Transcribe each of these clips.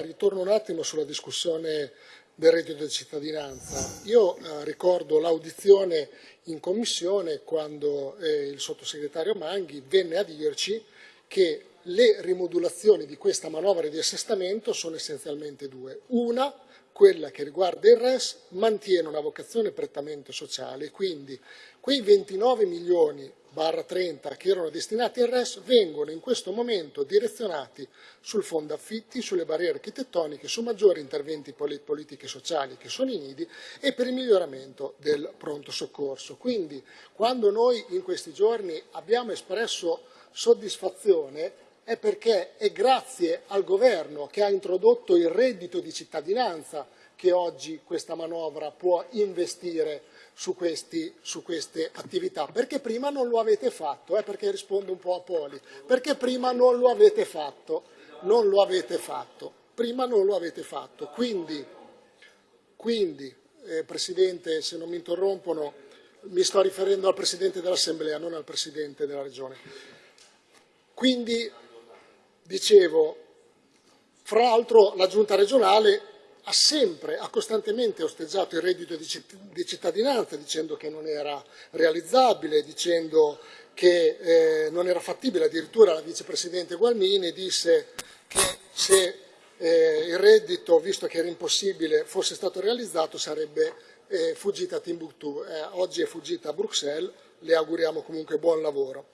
Ritorno un attimo sulla discussione del reddito di cittadinanza. Io eh, ricordo l'audizione in commissione quando eh, il sottosegretario Manghi venne a dirci che le rimodulazioni di questa manovra di assestamento sono essenzialmente due. Una, quella che riguarda il RES, mantiene una vocazione prettamente sociale, quindi quei 29 milioni barra 30 che erano destinati al RES vengono in questo momento direzionati sul fondo affitti, sulle barriere architettoniche, su maggiori interventi politiche sociali che sono i nidi e per il miglioramento del pronto soccorso. Quindi quando noi in questi giorni abbiamo espresso soddisfazione è perché è grazie al governo che ha introdotto il reddito di cittadinanza che oggi questa manovra può investire su, questi, su queste attività, perché prima non lo avete fatto, eh, perché rispondo un po' a Poli, perché prima non lo avete fatto, non lo avete fatto, prima non lo avete fatto. Quindi, quindi eh, Presidente, se non mi interrompono, mi sto riferendo al Presidente dell'Assemblea, non al Presidente della Regione. Quindi, dicevo, fra l'altro la Giunta regionale ha sempre, ha costantemente osteggiato il reddito di cittadinanza dicendo che non era realizzabile, dicendo che eh, non era fattibile, addirittura la vicepresidente Gualmini disse che se eh, il reddito, visto che era impossibile, fosse stato realizzato sarebbe eh, fuggita a Timbuktu, eh, oggi è fuggita a Bruxelles, le auguriamo comunque buon lavoro.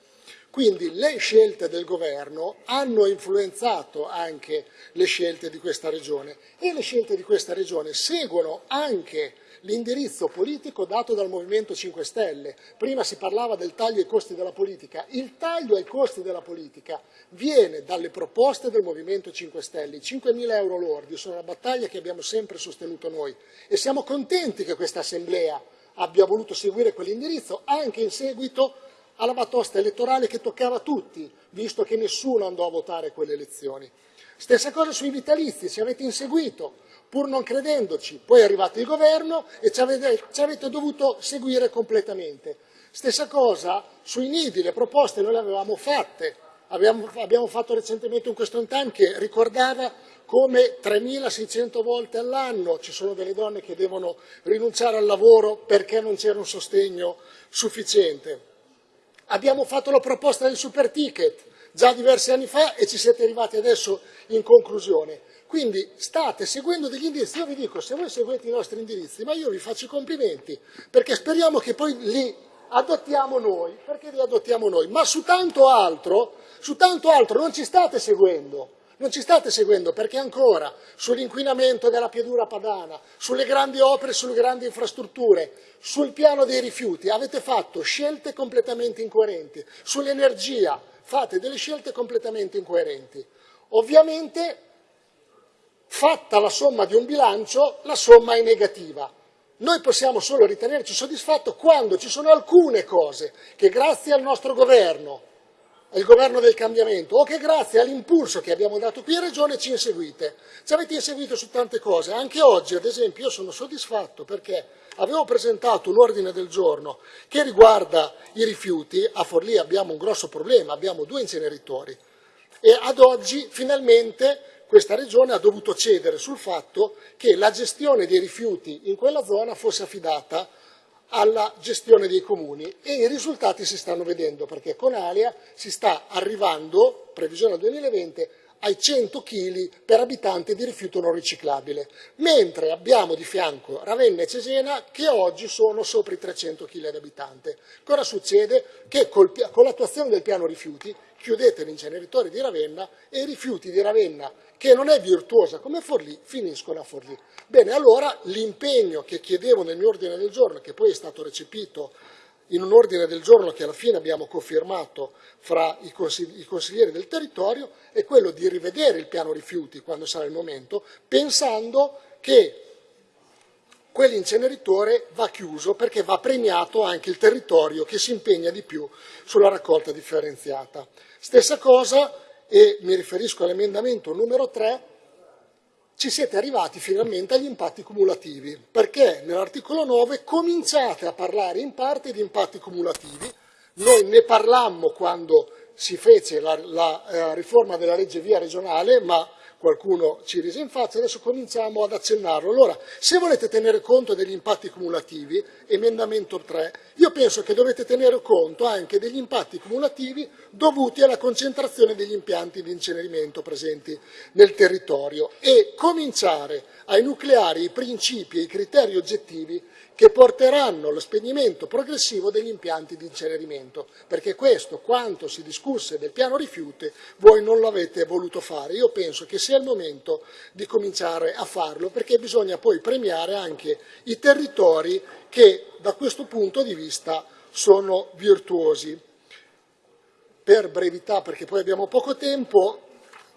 Quindi le scelte del governo hanno influenzato anche le scelte di questa regione e le scelte di questa regione seguono anche l'indirizzo politico dato dal Movimento 5 Stelle. Prima si parlava del taglio ai costi della politica. Il taglio ai costi della politica viene dalle proposte del Movimento 5 Stelle. I 5.000 euro lordi sono una battaglia che abbiamo sempre sostenuto noi e siamo contenti che questa Assemblea abbia voluto seguire quell'indirizzo anche in seguito alla batosta elettorale che toccava a tutti, visto che nessuno andò a votare quelle elezioni. Stessa cosa sui vitalizi, ci avete inseguito, pur non credendoci, poi è arrivato il governo e ci avete, ci avete dovuto seguire completamente. Stessa cosa sui nidi, le proposte noi le avevamo fatte, abbiamo, abbiamo fatto recentemente un question time che ricordava come 3.600 volte all'anno ci sono delle donne che devono rinunciare al lavoro perché non c'era un sostegno sufficiente. Abbiamo fatto la proposta del super ticket già diversi anni fa e ci siete arrivati adesso in conclusione. Quindi state seguendo degli indirizzi, io vi dico se voi seguite i nostri indirizzi, ma io vi faccio i complimenti, perché speriamo che poi li adottiamo noi, perché li adottiamo noi, ma su tanto altro, su tanto altro non ci state seguendo. Non ci state seguendo perché ancora sull'inquinamento della piedura padana, sulle grandi opere, sulle grandi infrastrutture, sul piano dei rifiuti avete fatto scelte completamente incoerenti, sull'energia fate delle scelte completamente incoerenti. Ovviamente, fatta la somma di un bilancio, la somma è negativa. Noi possiamo solo ritenerci soddisfatti quando ci sono alcune cose che grazie al nostro governo il governo del cambiamento. O che grazie all'impulso che abbiamo dato qui in Regione ci inseguite. Ci avete inseguito su tante cose, anche oggi ad esempio io sono soddisfatto perché avevo presentato un ordine del giorno che riguarda i rifiuti, a Forlì abbiamo un grosso problema, abbiamo due inceneritori. E ad oggi finalmente questa regione ha dovuto cedere sul fatto che la gestione dei rifiuti in quella zona fosse affidata alla gestione dei comuni e i risultati si stanno vedendo perché con Alia si sta arrivando, previsione al 2020, ai 100 kg per abitante di rifiuto non riciclabile, mentre abbiamo di fianco Ravenna e Cesena che oggi sono sopra i 300 kg ad abitante. Cosa succede? Che con l'attuazione del piano rifiuti chiudete l'inceneritore di Ravenna e i rifiuti di Ravenna, che non è virtuosa come Forlì, finiscono a Forlì. Bene, allora l'impegno che chiedevo nel mio ordine del giorno, che poi è stato recepito in un ordine del giorno che alla fine abbiamo confermato fra i, consiglieri del territorio, è quello di rivedere il piano rifiuti quando sarà il momento, pensando che quell'inceneritore va chiuso perché va premiato anche il territorio che si impegna di più sulla raccolta differenziata. Stessa cosa, e mi riferisco all'emendamento numero 3, ci siete arrivati finalmente agli impatti cumulativi, perché nell'articolo 9 cominciate a parlare in parte di impatti cumulativi, noi ne parlammo quando si fece la, la eh, riforma della legge via regionale, ma qualcuno ci rise in faccia, adesso cominciamo ad accennarlo. Allora, se volete tenere conto degli impatti cumulativi, emendamento 3, io penso che dovete tenere conto anche degli impatti cumulativi dovuti alla concentrazione degli impianti di incenerimento presenti nel territorio e cominciare a enucleare i principi e i criteri oggettivi che porteranno allo spegnimento progressivo degli impianti di incenerimento, perché questo, quanto si discusse del piano rifiuti, voi non lo avete voluto fare. Io penso che sia il momento di cominciare a farlo, perché bisogna poi premiare anche i territori che da questo punto di vista sono virtuosi. Per brevità, perché poi abbiamo poco tempo,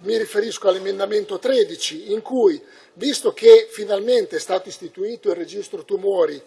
mi riferisco all'emendamento 13 in cui, visto che finalmente è stato istituito il registro tumori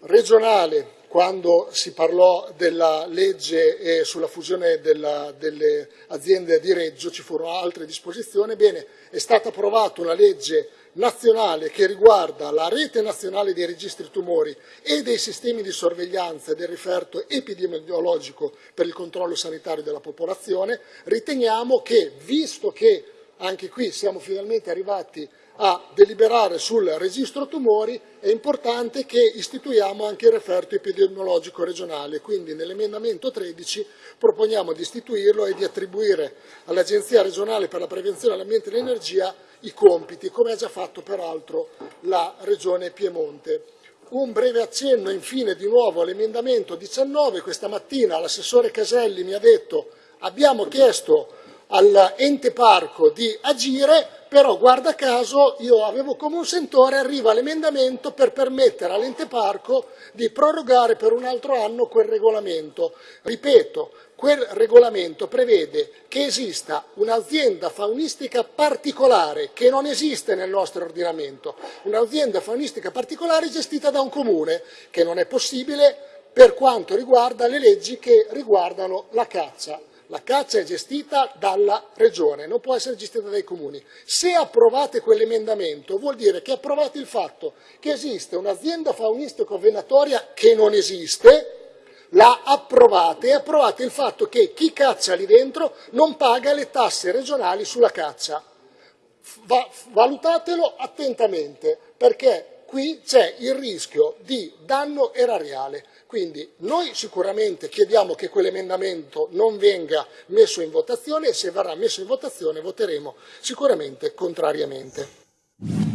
regionale, quando si parlò della legge sulla fusione della, delle aziende di Reggio, ci furono altre disposizioni, bene, è stata approvata una legge nazionale che riguarda la rete nazionale dei registri tumori e dei sistemi di sorveglianza del riferto epidemiologico per il controllo sanitario della popolazione, riteniamo che, visto che anche qui siamo finalmente arrivati a deliberare sul registro tumori, è importante che istituiamo anche il referto epidemiologico regionale, quindi nell'emendamento 13 proponiamo di istituirlo e di attribuire all'Agenzia regionale per la prevenzione dell'ambiente e dell'energia i compiti, come ha già fatto peraltro la Regione Piemonte. Un breve accenno infine di nuovo all'emendamento 19, questa mattina l'assessore Caselli mi ha detto abbiamo chiesto all'ente parco di agire, però guarda caso io avevo come un sentore, arriva l'emendamento per permettere all'ente parco di prorogare per un altro anno quel regolamento. Ripeto, quel regolamento prevede che esista un'azienda faunistica particolare che non esiste nel nostro ordinamento, un'azienda faunistica particolare gestita da un comune, che non è possibile per quanto riguarda le leggi che riguardano la caccia. La caccia è gestita dalla regione, non può essere gestita dai comuni. Se approvate quell'emendamento vuol dire che approvate il fatto che esiste un'azienda faunistico-venatoria che non esiste, la approvate e approvate il fatto che chi caccia lì dentro non paga le tasse regionali sulla caccia. Va, valutatelo attentamente perché qui c'è il rischio di danno erariale. Quindi noi sicuramente chiediamo che quell'emendamento non venga messo in votazione e se verrà messo in votazione voteremo sicuramente contrariamente.